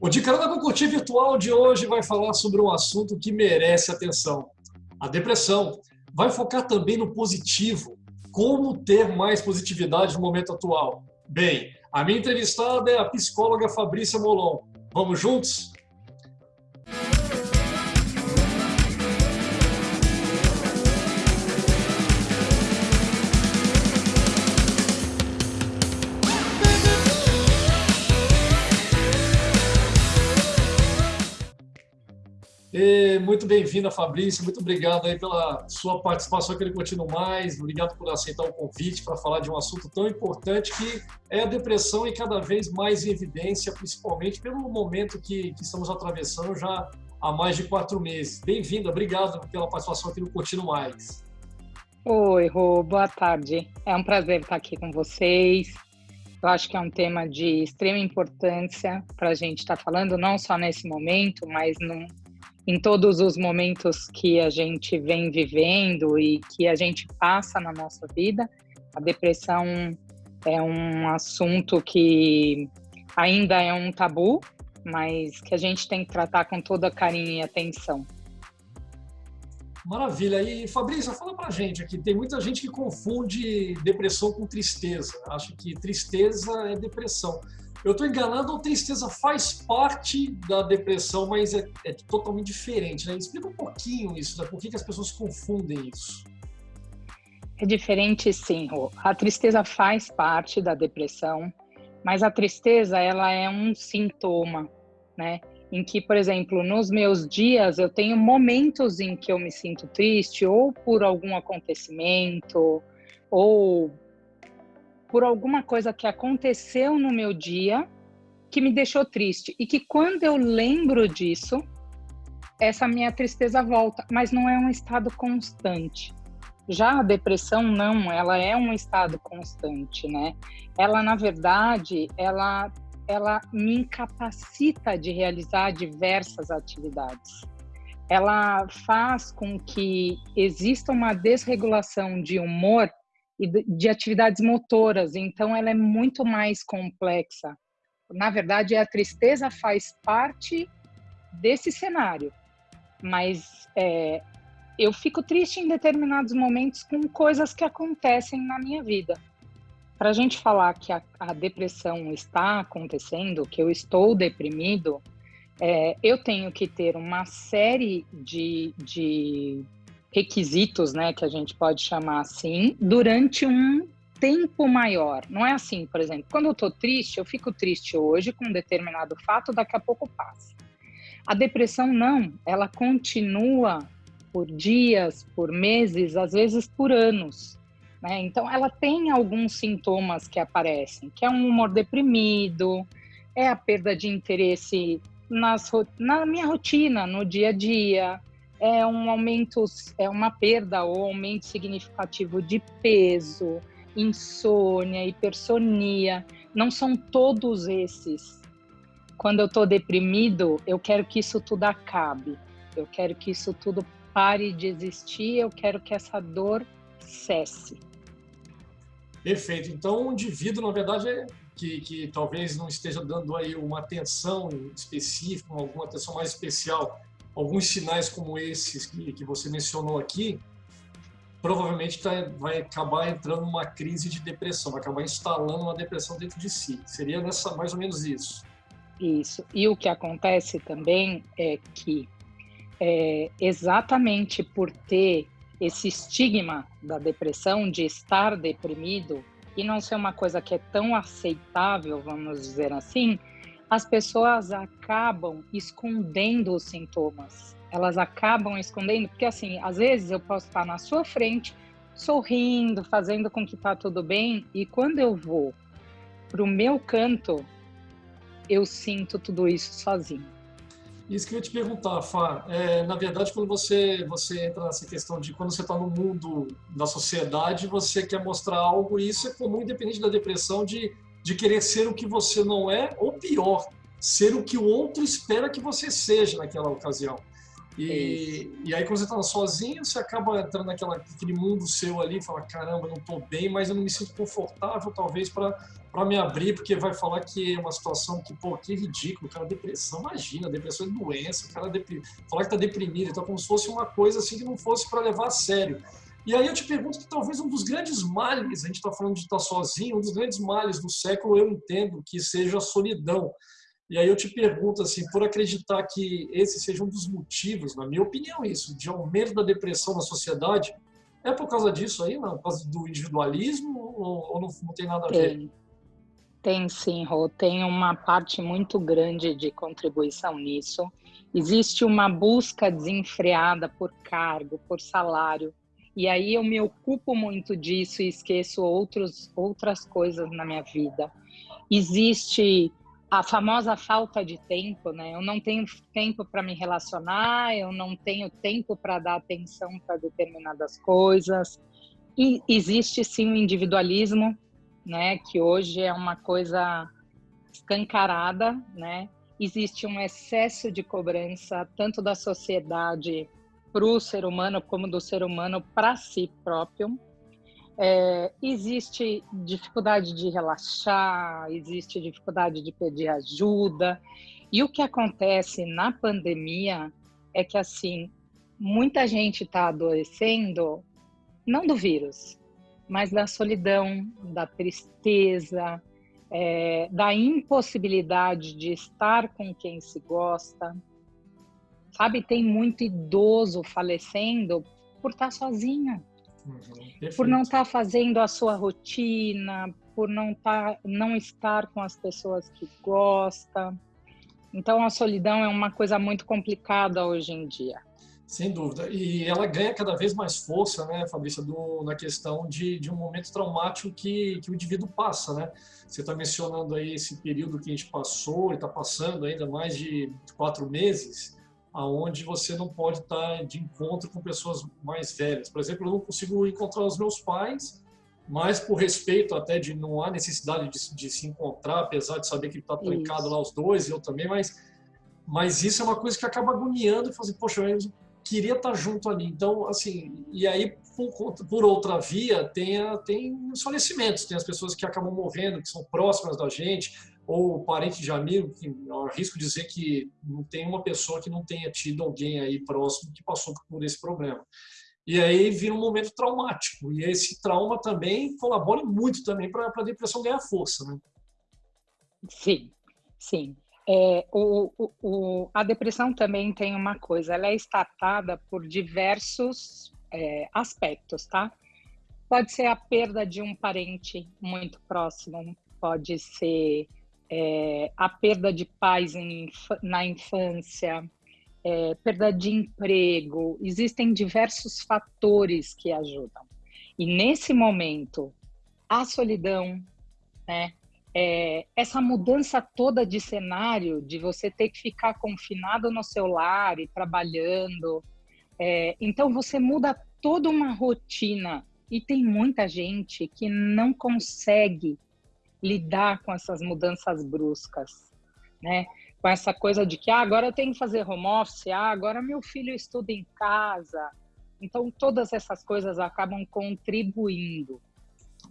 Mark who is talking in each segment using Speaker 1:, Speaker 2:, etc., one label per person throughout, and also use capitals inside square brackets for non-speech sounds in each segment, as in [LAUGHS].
Speaker 1: O de Carona com Curtir Virtual de hoje vai falar sobre um assunto que merece atenção: a depressão. Vai focar também no positivo, como ter mais positividade no momento atual. Bem, a minha entrevistada é a psicóloga Fabrícia Molon. Vamos juntos? E muito bem-vinda, Fabrício. Muito obrigado aí pela sua participação aqui no Continuo Mais. Obrigado por aceitar o convite para falar de um assunto tão importante que é a depressão e cada vez mais em evidência, principalmente pelo momento que, que estamos atravessando já há mais de quatro meses. Bem-vinda, obrigado pela participação aqui no Continuo Mais.
Speaker 2: Oi, Rô, boa tarde. É um prazer estar aqui com vocês. Eu acho que é um tema de extrema importância para a gente estar falando, não só nesse momento, mas num, em todos os momentos que a gente vem vivendo e que a gente passa na nossa vida. A depressão é um assunto que ainda é um tabu, mas que a gente tem que tratar com toda carinho e atenção.
Speaker 1: Maravilha. E Fabrício, fala pra gente aqui, tem muita gente que confunde depressão com tristeza. Acha que tristeza é depressão. Eu estou enganado ou tristeza faz parte da depressão, mas é, é totalmente diferente, né? Explica um pouquinho isso, né? Por que, que as pessoas confundem isso?
Speaker 2: É diferente sim. A tristeza faz parte da depressão, mas a tristeza ela é um sintoma, né? Em que, por exemplo, nos meus dias eu tenho momentos em que eu me sinto triste ou por algum acontecimento ou por alguma coisa que aconteceu no meu dia que me deixou triste e que quando eu lembro disso, essa minha tristeza volta, mas não é um estado constante. Já a depressão não, ela é um estado constante, né? Ela na verdade, ela ela me incapacita de realizar diversas atividades. Ela faz com que exista uma desregulação de humor e de atividades motoras, então ela é muito mais complexa. Na verdade, a tristeza faz parte desse cenário, mas é, eu fico triste em determinados momentos com coisas que acontecem na minha vida. Para a gente falar que a, a, depressão está acontecendo, que eu estou deprimido, é, eu tenho que ter uma série de, de requisitos, né, que a gente pode chamar assim, durante um tempo maior. Não é assim, por exemplo, quando eu estou triste, eu fico triste hoje com um determinado fato, daqui a pouco passa. A depressão não, ela continua por dias, por meses, às vezes por anos. Né? Então, ela tem alguns sintomas que aparecem, que é um humor deprimido, é a perda de interesse nas, na minha rotina, no dia a dia, é um aumento, é uma perda ou aumento significativo de peso, insônia, hipersonia. Não são todos esses. Quando eu estou deprimido, eu quero que isso tudo acabe. Eu quero que isso tudo pare de existir. Eu quero que essa dor cesse.
Speaker 1: Perfeito. Então, o indivíduo, na verdade, é que, que talvez não esteja dando aí uma atenção específica, alguma atenção mais especial alguns sinais como esses que, que você mencionou aqui, provavelmente tá, vai acabar entrando numa crise de depressão, vai acabar instalando uma depressão dentro de si. Seria nessa, mais ou menos isso.
Speaker 2: Isso. E o que acontece também é que, é, exatamente por ter esse estigma da depressão, de estar deprimido, e não ser uma coisa que é tão aceitável, vamos dizer assim, as pessoas acabam escondendo os sintomas. Elas acabam escondendo, porque assim, às vezes eu posso estar na sua frente, sorrindo, fazendo com que tá tudo bem, e quando eu vou pro meu canto, eu sinto tudo isso sozinho.
Speaker 1: Isso que eu ia te perguntar, Fá. É, na verdade, quando você, você entra nessa questão de quando você está no mundo da sociedade, você quer mostrar algo, e isso é comum, independente da depressão, de de querer ser o que você não é, ou pior, ser o que o outro espera que você seja naquela ocasião. E, e aí, quando você está sozinho, você acaba entrando naquela, naquele mundo seu ali, fala: caramba, não estou bem, mas eu não me sinto confortável, talvez, para me abrir, porque vai falar que é uma situação que, pô, que ridículo, cara, depressão, imagina, depressão é doença, o cara depri... falar que está deprimido, então, como se fosse uma coisa assim que não fosse para levar a sério. E aí eu te pergunto que talvez um dos grandes males, a gente está falando de estar sozinho, um dos grandes males do século, eu entendo que seja a solidão. E aí eu te pergunto, assim, por acreditar que esse seja um dos motivos, na minha opinião, isso, de aumento da depressão na sociedade, é por causa disso aí, não? Por causa do individualismo ou, ou não, não, tem nada a ver?
Speaker 2: Tem, tem sim, Rô. Tem uma parte muito grande de contribuição nisso. Existe uma busca desenfreada por cargo, por salário. E aí eu me ocupo muito disso e esqueço outros, outras coisas na minha vida. Existe a famosa falta de tempo, né? Eu não tenho tempo para me relacionar, eu não tenho tempo para dar atenção para determinadas coisas. E existe sim o individualismo, né? Que hoje é uma coisa escancarada, né? Existe um excesso de cobrança tanto da sociedade para o ser humano como do ser humano para si próprio. É, existe dificuldade de relaxar, existe dificuldade de pedir ajuda. E o que acontece na pandemia é que, assim, muita gente está adoecendo, não do vírus, mas da solidão, da tristeza, é, da impossibilidade de estar com quem se gosta. Sabe, tem muito idoso falecendo por estar sozinho Uhum, por não estar tá fazendo a sua rotina, por não, tá, não estar com as pessoas que gosta. Então, a solidão é uma coisa muito complicada hoje em dia.
Speaker 1: Sem dúvida. E ela ganha cada vez mais força, né, Fabrícia, do, na questão de, de um momento traumático que, que o indivíduo passa, né? Você está mencionando aí esse período que a gente passou e está passando ainda mais de quatro meses aonde você não pode estar de encontro com pessoas mais velhas. Por exemplo, eu não consigo encontrar os meus pais, mas por respeito até de não há necessidade de, de se encontrar, apesar de saber que está trancado lá os dois e eu também, mas mas isso é uma coisa que acaba agoniando e fazendo, poxa, eu queria estar junto ali. Então, assim, e aí por, por outra via tem a, tem os falecimentos, tem as pessoas que acabam morrendo, que são próximas da gente, ou parente de amigo, que eu arrisco dizer que não tem uma pessoa que não tenha tido alguém aí próximo que passou por esse problema. E aí vira um momento traumático. E esse trauma também colabora muito também para a depressão ganhar força, né?
Speaker 2: Sim, sim. É, o, o, o, a depressão também tem uma coisa, ela é estatada por diversos é, aspectos, tá? Pode ser a perda de um parente muito próximo, pode ser é, a perda de pais em, na infância, é, perda de emprego, existem diversos fatores que ajudam. E nesse momento, a solidão, né, é, essa mudança toda de cenário, de você ter que ficar confinado no seu lar e trabalhando, é, então você muda toda uma rotina. E tem muita gente que não consegue lidar com essas mudanças bruscas, né? Com essa coisa de que ah, agora eu tenho que fazer home office, ah, agora meu filho estuda em casa. Então, todas essas coisas acabam contribuindo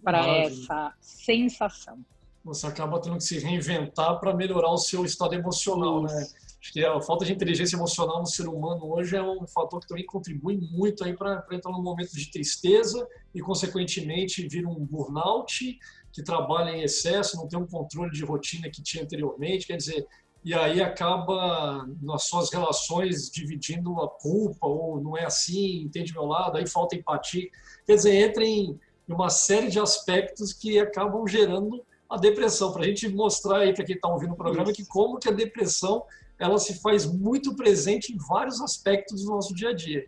Speaker 2: para essa sensação.
Speaker 1: Você acaba tendo que se reinventar para melhorar o seu estado emocional, né? Acho que a falta de inteligência emocional no ser humano hoje é um fator que também contribui muito aí para entrar num momento de tristeza e, consequentemente, vir um burnout que trabalha em excesso, não tem um controle de rotina que tinha anteriormente, quer dizer, e aí acaba nas suas relações dividindo a culpa, ou não é assim, entende meu lado, aí falta empatia. Quer dizer, entra em uma série de aspectos que acabam gerando a depressão. Para a gente mostrar aí para quem está ouvindo o programa que como que a depressão ela se faz muito presente em vários aspectos do nosso dia a dia.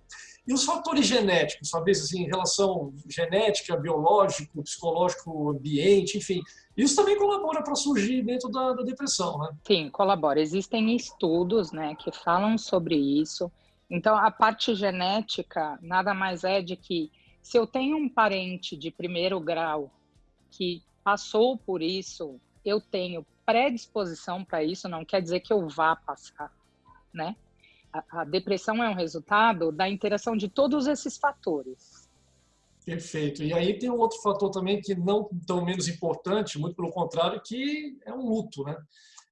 Speaker 1: E os fatores genéticos, talvez assim, em relação genética, biológico, psicológico, ambiente, enfim, isso também colabora para surgir dentro da, da, depressão, né?
Speaker 2: Sim, colabora. Existem estudos, né, que falam sobre isso. Então, a parte genética nada mais é de que se eu tenho um parente de primeiro grau que passou por isso, eu tenho predisposição para isso, não quer dizer que eu vá passar, né? a, a depressão é um resultado da interação de todos esses fatores.
Speaker 1: Perfeito. E aí tem um outro fator também que não tão menos importante, muito pelo contrário, que é um luto, né?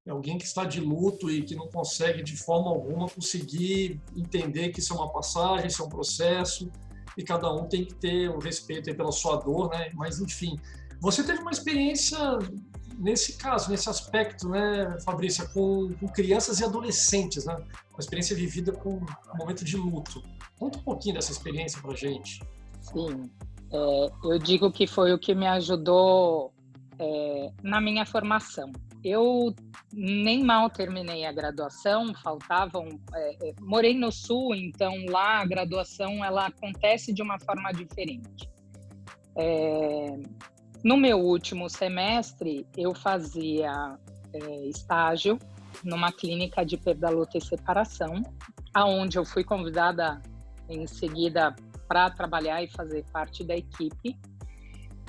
Speaker 1: É alguém que está de luto e que não consegue de forma alguma conseguir entender que isso é uma passagem, isso é um processo e cada um tem que ter o respeito pela sua dor, né? Mas enfim, você teve uma experiência nesse caso, nesse aspecto, né, Fabrícia, com, com crianças e adolescentes, né? Uma experiência vivida com um momento de luto. Conta um pouquinho dessa experiência para gente.
Speaker 2: Sim, é, eu digo que foi o que me ajudou é, na minha formação. Eu nem mal terminei a graduação, faltavam. É, é, morei no Sul, então lá a graduação ela acontece de uma forma diferente. É, no meu último semestre, eu fazia é, estágio numa clínica de perda, luta e separação, aonde eu fui convidada em seguida para trabalhar e fazer parte da equipe.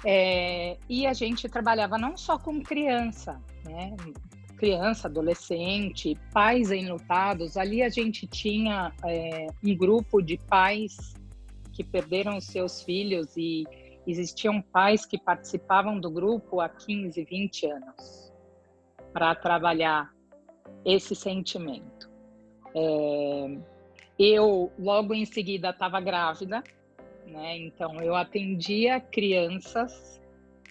Speaker 2: É, e a gente trabalhava não só com criança, né? criança, adolescente, pais enlutados. Ali a gente tinha é, um grupo de pais que perderam seus filhos e existiam pais que participavam do grupo há 15, 20 anos para trabalhar esse sentimento. É, eu, logo em seguida, estava grávida, né? Então, eu atendia crianças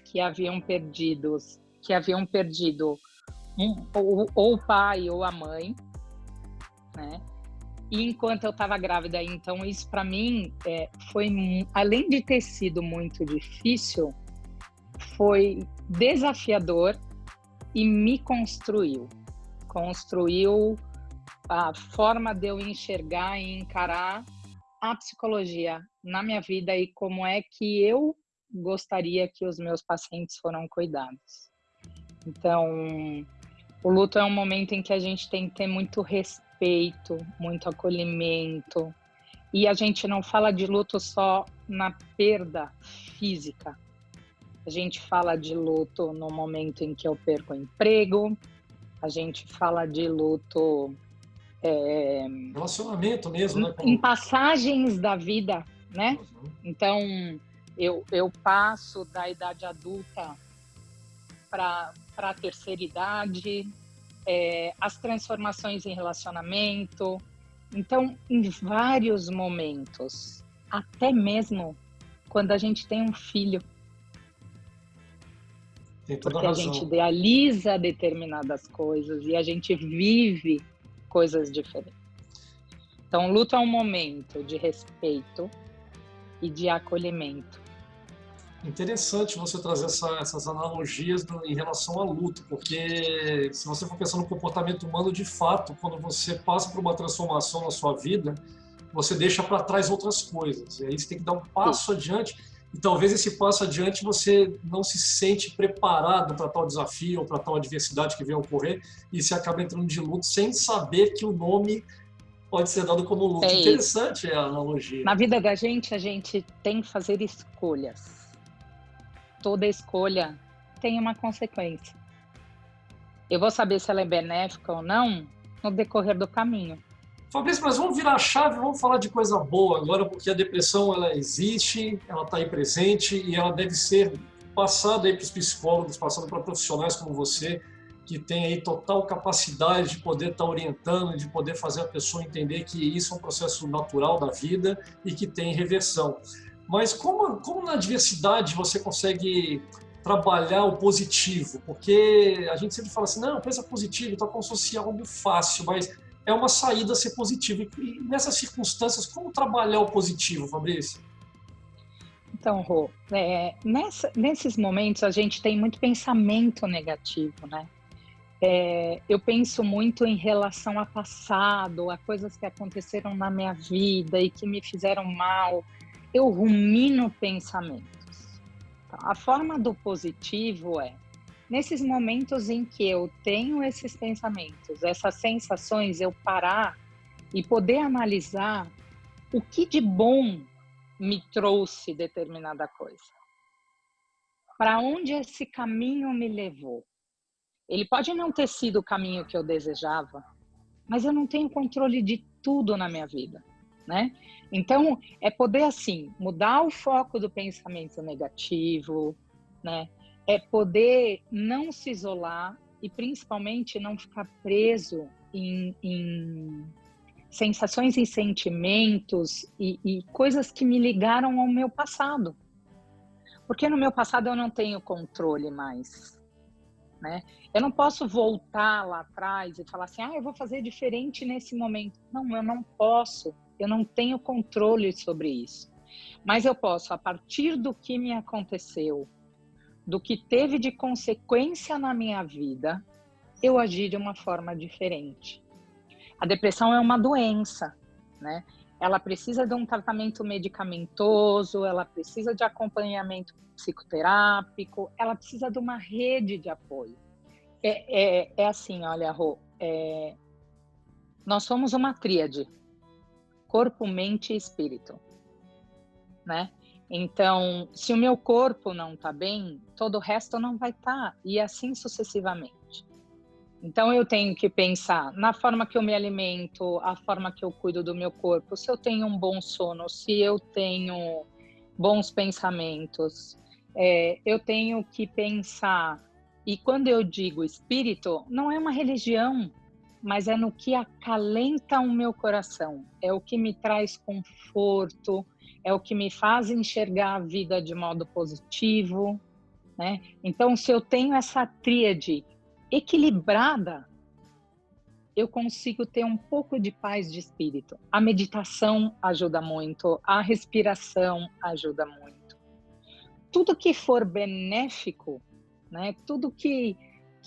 Speaker 2: que haviam perdido, que haviam perdido ou, ou o pai ou a mãe, né? E enquanto eu estava grávida, então isso para mim é, foi, além de ter sido muito difícil, foi desafiador e me construiu. Construiu a forma de eu enxergar e encarar a psicologia na minha vida e como é que eu gostaria que os meus pacientes foram cuidados. Então, o luto é um momento em que a gente tem que ter muito respeito, muito acolhimento. E a gente não fala de luto só na perda física. A gente fala de luto no momento em que eu perco o emprego, a gente fala de luto
Speaker 1: é, Relacionamento mesmo, né?
Speaker 2: Em passagens da vida, né? Uhum. Então, eu, eu passo da idade adulta para a terceira idade, é, as transformações em relacionamento. Então, em vários momentos, até mesmo quando a gente tem um filho, porque a, a gente idealiza determinadas coisas e a gente vive coisas diferentes. Então, luto é um momento de respeito e de acolhimento.
Speaker 1: Interessante você trazer essa, essas analogias do, em relação ao luto, porque se você for pensar no comportamento humano, de fato, quando você passa por uma transformação na sua vida, você deixa para trás outras coisas. E aí você tem que dar um passo Sim. adiante e talvez esse passo adiante você não se sente preparado para tal desafio ou para tal adversidade que vem ocorrer e você acaba entrando de luto sem saber que o nome pode ser dado como luto. É Interessante a analogia.
Speaker 2: Na vida da gente, a gente tem que fazer escolhas. Toda escolha tem uma consequência. Eu vou saber se ela é benéfica ou não no decorrer do caminho.
Speaker 1: Fabrício, mas vamos virar a chave, vamos falar de coisa boa agora, porque a depressão ela existe, ela está aí presente e ela deve ser passada aí para os psicólogos, passada para profissionais como você, que tem aí total capacidade de poder estar tá orientando, de poder fazer a pessoa entender que isso é um processo natural da vida e que tem reversão. Mas como, como na diversidade você consegue trabalhar o positivo? Porque a gente sempre fala assim, não, pensa positivo, está como se fosse algo fácil, mas é uma saída ser positiva. E nessas circunstâncias, como trabalhar o positivo, Fabrício?
Speaker 2: Então, Rô, é, nessa, nesses momentos a gente tem muito pensamento negativo, né? É, eu penso muito em relação ao passado, a coisas que aconteceram na minha vida e que me fizeram mal. Eu rumino pensamentos. Então, a forma do positivo é nesses momentos em que eu tenho esses pensamentos, essas sensações, eu parar e poder analisar o que de bom me trouxe determinada coisa. Para onde esse caminho me levou? Ele pode não ter sido o caminho que eu desejava, mas eu não tenho controle de tudo na minha vida, né? Então, é poder assim mudar o foco do pensamento negativo, né? É poder não se isolar e principalmente não ficar preso em, em sensações e sentimentos e, e coisas que me ligaram ao meu passado. Porque no meu passado eu não tenho controle mais, né? Eu não posso voltar lá atrás e falar assim, ah, eu vou fazer diferente nesse momento. Não, eu não posso. Eu não tenho controle sobre isso. Mas eu posso, a partir do que me aconteceu, do que teve de consequência na minha vida, eu agir de uma forma diferente. A depressão é uma doença, né? Ela precisa de um tratamento medicamentoso, ela precisa de acompanhamento psicoterápico, ela precisa de uma rede de apoio. É, é, é assim, olha, Rô, é, nós somos uma tríade, corpo, mente e espírito, né? Então, se o meu corpo não está bem, todo o resto não vai estar, tá, e assim sucessivamente. Então, eu tenho que pensar na forma que eu me alimento, a forma que eu cuido do meu corpo, se eu tenho um bom sono, se eu tenho bons pensamentos. É, eu tenho que pensar, e quando eu digo espírito, não é uma religião, mas é no que acalenta o meu coração, é o que me traz conforto, é o que me faz enxergar a vida de modo positivo, né? Então, se eu tenho essa tríade equilibrada, eu consigo ter um pouco de paz de espírito. A meditação ajuda muito, a respiração ajuda muito. Tudo que for benéfico, né? Tudo que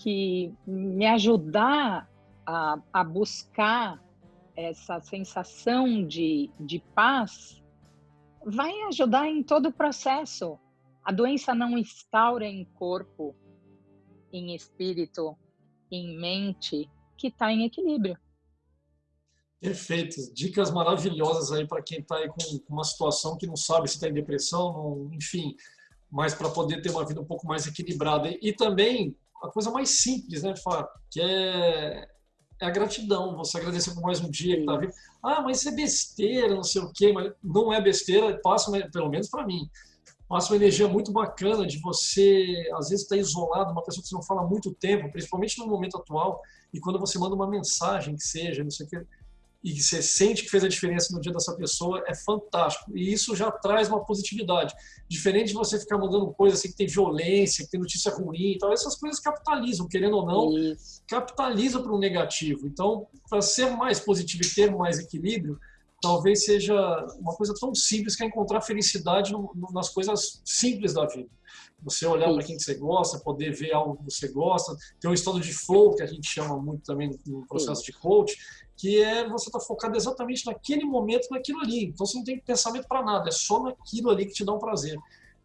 Speaker 2: que me ajudar a, a buscar essa sensação de, de paz vai ajudar em todo o processo. A doença não instaura em corpo, em espírito, em mente, que está em equilíbrio.
Speaker 1: Perfeito. Dicas maravilhosas aí para quem está aí com uma situação que não sabe se está em depressão, não, enfim, mas para poder ter uma vida um pouco mais equilibrada. E, também a coisa mais simples, né, Fá? Que é, é a gratidão. Você agradecer por mais um dia que está vivo. Ah, mas isso é besteira, não sei o quê. Mas não é besteira, passa, pelo menos para mim passa uma energia muito bacana de você, às vezes, estar tá isolado, uma pessoa que você não fala há muito tempo, principalmente no momento atual, e quando você manda uma mensagem que seja, não sei o que, e você sente que fez a diferença no dia dessa pessoa, é fantástico. E isso já traz uma positividade. Diferente de você ficar mandando coisas assim que tem violência, que tem notícia ruim e tal, essas coisas capitalizam, querendo ou não, isso. capitaliza para o negativo. Então, para ser mais positivo e ter mais equilíbrio, talvez seja uma coisa tão simples que é encontrar felicidade no, no, nas coisas simples da vida. Você olhar para quem você gosta, poder ver algo que você gosta, ter um estado de flow, que a gente chama muito também no processo de coach, que é você estar tá focado exatamente naquele momento, naquilo ali. Então você não tem pensamento para nada, é só naquilo ali que te dá um prazer.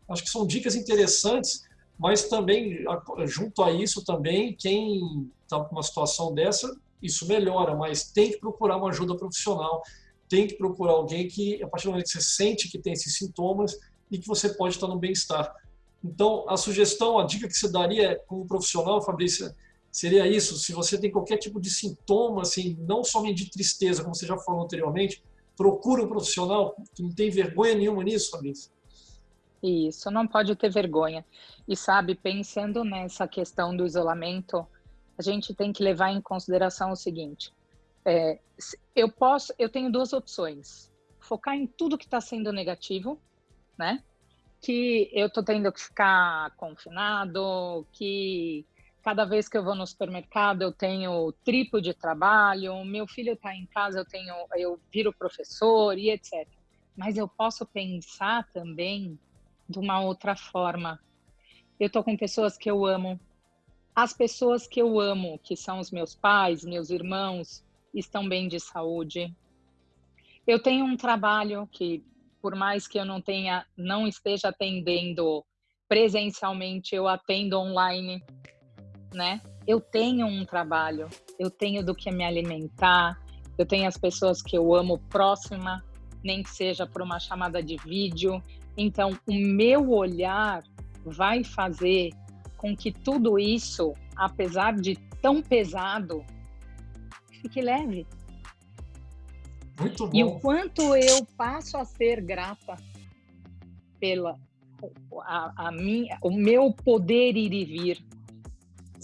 Speaker 1: Acho que são dicas interessantes, mas também, junto a isso também, quem está com uma situação dessa, isso melhora, mas tem que procurar uma ajuda profissional tem que procurar alguém que, a partir do momento que você sente que tem esses sintomas e que você pode estar no bem-estar. Então, a sugestão, a dica que você daria como profissional, Fabrícia, seria isso. Se você tem qualquer tipo de sintoma, assim, não somente de tristeza, como você já falou anteriormente, procura um profissional que não tem vergonha nenhuma nisso, Fabrícia.
Speaker 2: Isso, não pode ter vergonha. E sabe, pensando nessa questão do isolamento, a gente tem que levar em consideração o seguinte: é, eu posso, eu tenho duas opções: focar em tudo que está sendo negativo, né? Que eu tô tendo que ficar confinado, que cada vez que eu vou no supermercado eu tenho triplo de trabalho, meu filho está em casa, eu tenho, eu viro professor e etc. Mas eu posso pensar também de uma outra forma. Eu tô com pessoas que eu amo, as pessoas que eu amo, que são os meus pais, meus irmãos, estão bem de saúde. Eu tenho um trabalho que, por mais que eu não tenha, não esteja atendendo presencialmente, eu atendo online, né? Eu tenho um trabalho, eu tenho do que me alimentar, eu tenho as pessoas que eu amo próxima, nem que seja por uma chamada de vídeo. Então, o meu olhar vai fazer com que tudo isso, apesar de tão pesado, fique leve.
Speaker 1: Muito bom.
Speaker 2: E o quanto eu passo a ser grata pela a, a minha, o meu poder ir e vir.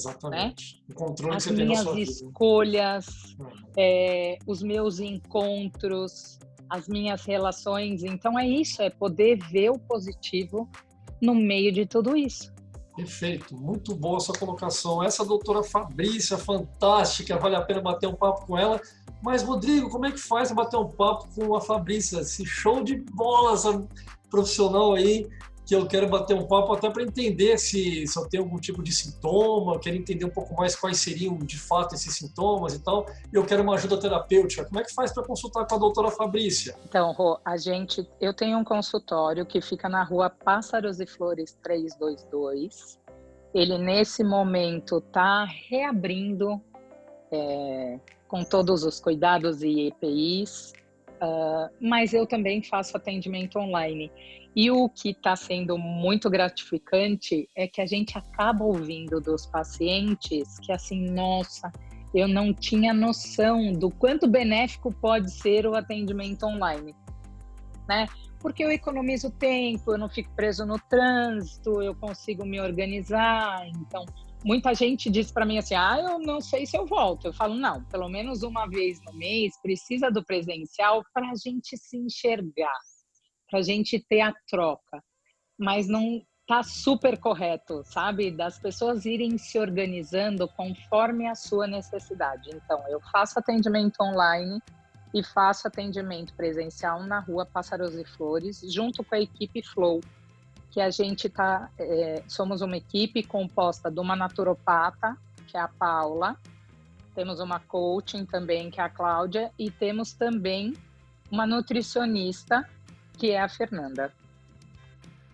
Speaker 1: Exatamente. Né? O controle
Speaker 2: As
Speaker 1: que
Speaker 2: você minhas tem escolhas, uhum. é, os meus encontros, as minhas relações. Então é isso, é poder ver o positivo no meio de tudo isso.
Speaker 1: Perfeito, muito boa a sua colocação. Essa doutora Fabrícia, fantástica, vale a pena bater um papo com ela. Mas, Rodrigo, como é que faz para bater um papo com a Fabrícia? Esse show de bola, essa profissional aí, que eu quero bater um papo até para entender se, se eu tenho algum tipo de sintoma, eu quero entender um pouco mais quais seriam de fato esses sintomas e tal, e eu quero uma ajuda terapêutica. Como é que faz para consultar com a doutora Fabrícia?
Speaker 2: Então, Rô, a gente, eu tenho um consultório que fica na rua Pássaros e Flores 322. Ele, nesse momento, está reabrindo é, com todos os cuidados e EPIs, uh, ah, mas eu também faço atendimento online. E o que está sendo muito gratificante é que a gente acaba ouvindo dos pacientes que assim, nossa, eu não tinha noção do quanto benéfico pode ser o atendimento online, né? Porque eu economizo tempo, eu não fico preso no trânsito, eu consigo me organizar. Então, muita gente diz para mim assim: "Ah, eu não sei se eu volto". Eu falo: "Não, pelo menos uma vez no mês precisa do presencial para a gente se enxergar" para a gente ter a troca, mas não tá super correto, sabe? Das pessoas irem se organizando conforme a sua necessidade. Então, eu faço atendimento online e faço atendimento presencial na rua Pássaros e Flores, junto com a equipe Flow, que a gente tá, é, somos uma equipe composta de uma naturopata, que é a Paula, temos uma coaching também, que é a Cláudia, e temos também uma nutricionista, que é a Fernanda.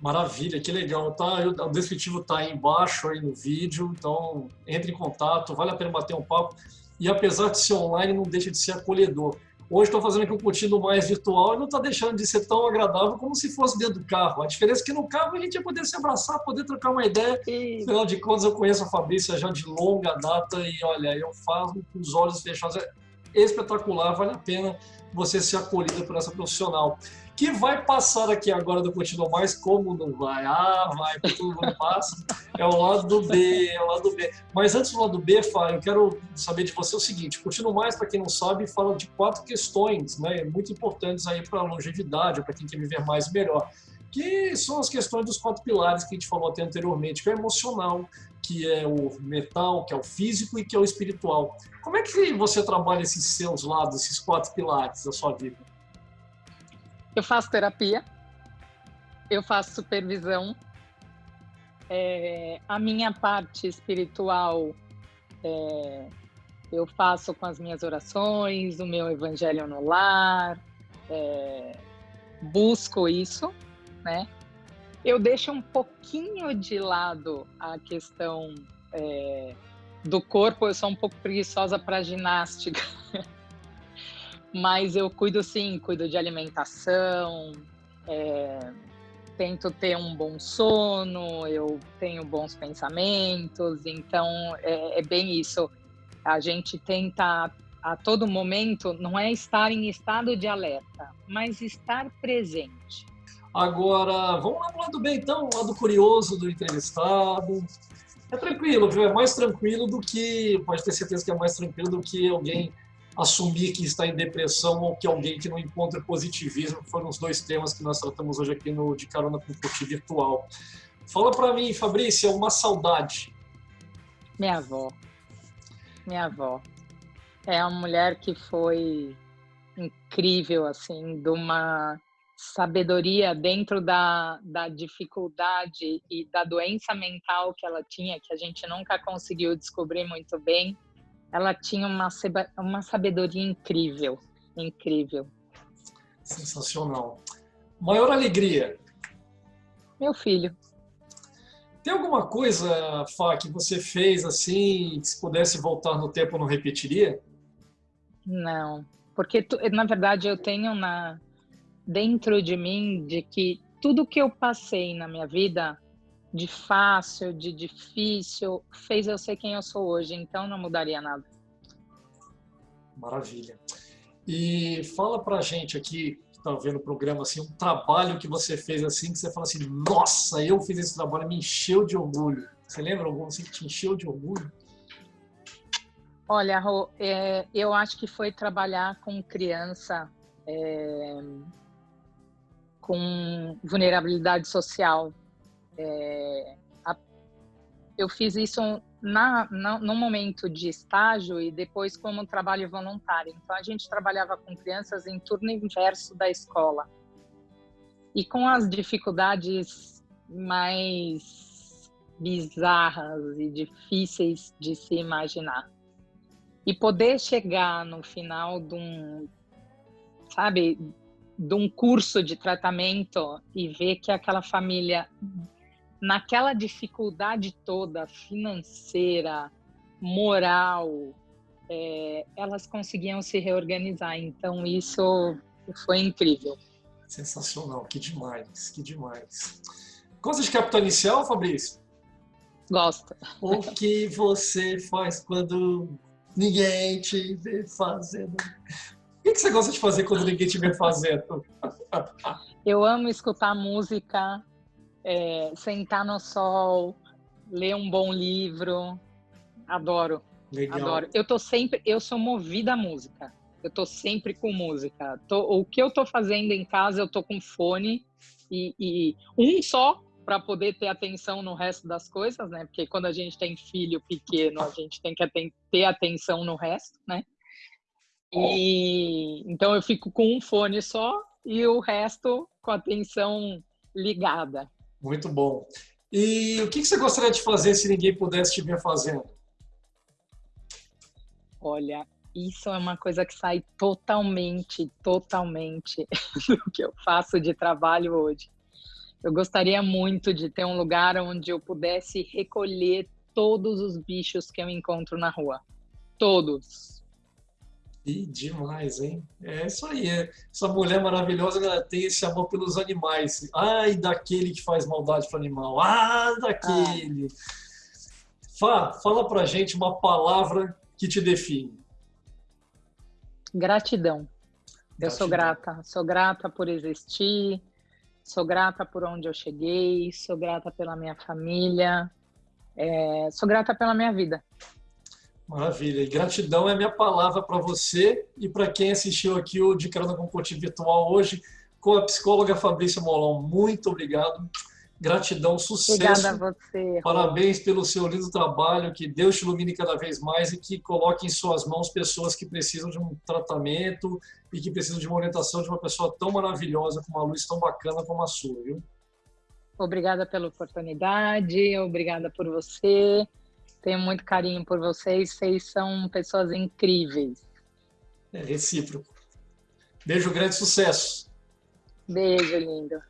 Speaker 1: Maravilha, que legal, tá? O descritivo tá aí embaixo aí no vídeo, então entre em contato, vale a pena bater um papo. E apesar de ser online, não deixa de ser acolhedor. Hoje estou fazendo aqui um contínuo mais virtual e não está deixando de ser tão agradável como se fosse dentro do carro. A diferença é que no carro a gente ia poder se abraçar, poder trocar uma ideia. E... Afinal de contas, eu conheço a Fabrícia já de longa data e olha, eu faço com os olhos fechados. É espetacular, vale a pena você ser acolhida por essa profissional que vai passar aqui agora do Continua Mais, como não vai? Ah, vai, todo mundo passa. É o lado do B, é o lado B. Mas antes do lado B, Fá, eu quero saber de você o seguinte, Continua Mais, para quem não sabe, fala de quatro questões, né, muito importantes aí para a longevidade, para quem quer viver mais melhor, que são as questões dos quatro pilares que a gente falou até anteriormente, que é o emocional, que é o mental, que é o físico e que é o espiritual. Como é que você trabalha esses seus lados, esses quatro pilares da sua vida?
Speaker 2: Eu faço terapia, eu faço supervisão. É, a minha parte espiritual é, eu faço com as minhas orações, o meu evangelho no lar, é, busco isso, né? Eu deixo um pouquinho de lado a questão é, do corpo, eu sou um pouco preguiçosa para ginástica. Mas eu cuido sim, cuido de alimentação, é, tento ter um bom sono, eu tenho bons pensamentos, então é, é bem isso. A gente tenta a todo momento não é estar em estado de alerta, mas estar presente.
Speaker 1: Agora, vamos lá para o lado bem, então, lado curioso do entrevistado. É tranquilo, viu? É mais tranquilo do que, pode ter certeza que é mais tranquilo do que alguém assumir que está em depressão ou que alguém que não encontra positivismo, foram os dois temas que nós tratamos hoje aqui no De Carona com Curti Virtual. Fala para mim, Fabrícia, uma saudade.
Speaker 2: Minha avó. Minha avó. É uma mulher que foi incrível, assim, de uma sabedoria dentro da, da dificuldade e da doença mental que ela tinha, que a gente nunca conseguiu descobrir muito bem, ela tinha uma, uma sabedoria incrível, incrível.
Speaker 1: Sensacional. Maior alegria?
Speaker 2: Meu filho.
Speaker 1: Tem alguma coisa, Fá, que você fez assim, que se pudesse voltar no tempo não repetiria?
Speaker 2: Não, porque na verdade eu tenho na dentro de mim de que tudo que eu passei na minha vida de fácil, de difícil, fez eu ser quem eu sou hoje, então não mudaria nada.
Speaker 1: Maravilha. E fala pra gente aqui, que tá vendo o programa, assim, um trabalho que você fez assim, que você fala assim, nossa, eu fiz esse trabalho, me encheu de orgulho. Você lembra algum assim que te encheu de orgulho?
Speaker 2: Olha, Rô, é, eu acho que foi trabalhar com criança é, com vulnerabilidade social. É, a, eu fiz isso na, na, no momento de estágio e depois como trabalho voluntário. Então, a gente trabalhava com crianças em turno inverso da escola. E com as dificuldades mais bizarras e difíceis de se imaginar e poder chegar no final de um, sabe, de um curso de tratamento e ver que aquela família, naquela dificuldade toda financeira, moral, é, elas conseguiam se reorganizar. Então, isso foi incrível.
Speaker 1: Sensacional, que demais, que demais. Gosta de capital inicial, Fabrício?
Speaker 2: Gosto.
Speaker 1: O que você faz quando ninguém te vê fazendo. O que você gosta de fazer quando ninguém te vê fazendo?
Speaker 2: Eu amo escutar música, é, sentar no sol, ler um bom livro. Adoro. Legal. Adoro. Eu tô sempre, eu sou movida à música. Eu tô sempre com música. Tô, o que eu tô fazendo em casa, eu tô com fone e, e um só para poder ter atenção no resto das coisas, né? Porque quando a gente tem filho pequeno, a gente tem que ter atenção no resto, né? E então eu fico com um fone só e o resto com a atenção ligada.
Speaker 1: Muito bom. E o que você gostaria de fazer se ninguém pudesse te ver fazendo?
Speaker 2: Olha, isso é uma coisa que sai totalmente, totalmente [LAUGHS] do que eu faço de trabalho hoje. Eu gostaria muito de ter um lugar onde eu pudesse recolher todos os bichos que eu encontro na rua. Todos.
Speaker 1: E demais, hein? É isso aí. É. Essa mulher maravilhosa ela tem esse amor pelos animais. Ai, daquele que faz maldade para o animal. Ah, daquele. Ah. Fá, fala pra gente uma palavra que te define.
Speaker 2: Gratidão. Gratidão. Eu sou grata. Sou grata por existir Sou grata por onde eu cheguei, sou grata pela minha família, é, sou grata pela minha vida.
Speaker 1: Maravilha. E gratidão é minha palavra para você e para quem assistiu aqui o De Carona com Coaching Virtual hoje com a psicóloga Fabrícia Molon. Muito obrigado. Gratidão, sucesso.
Speaker 2: Obrigada a você.
Speaker 1: Parabéns pelo seu lindo trabalho, que Deus te ilumine cada vez mais e que coloque em suas mãos pessoas que precisam de um tratamento e que precisam de uma orientação de uma pessoa tão maravilhosa, com uma luz tão bacana como a sua, viu?
Speaker 2: Obrigada pela oportunidade, obrigada por você. Tenho muito carinho por vocês, vocês são pessoas incríveis.
Speaker 1: É recíproco. Beijo, grande sucesso.
Speaker 2: Beijo, lindo.